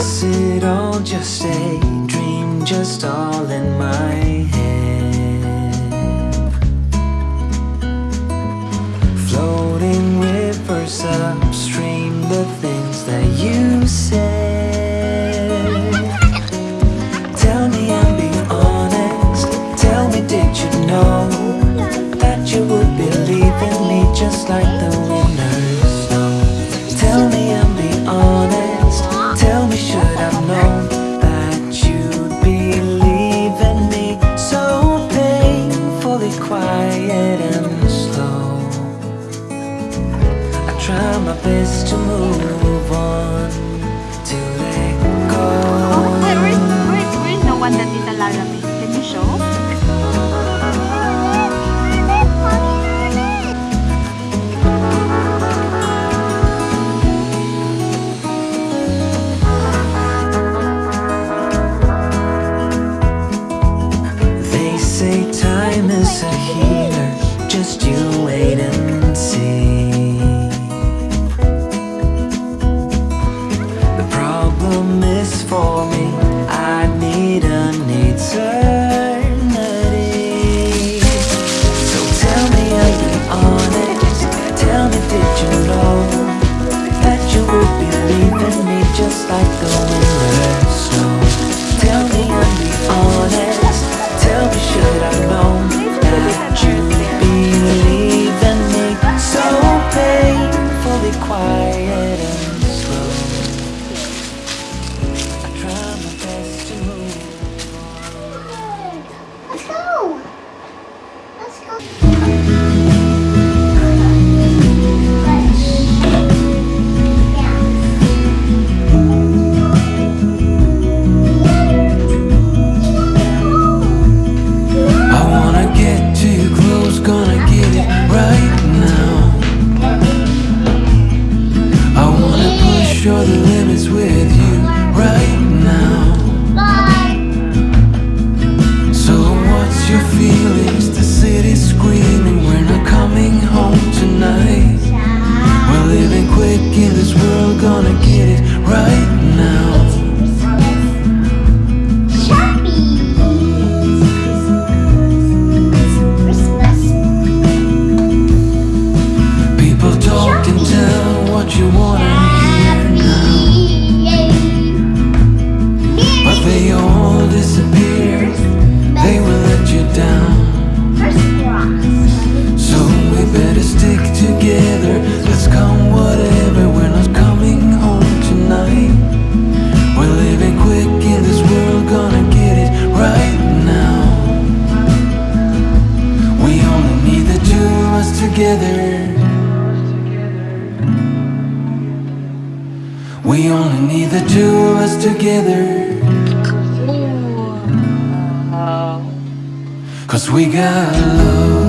Was it all just a dream, just all in my head? Floating rivers upstream, the things that you said Tell me be honest, tell me did you know That you would be leaving me just like the wind surface to move. We only need the two of us together. Cause we got love.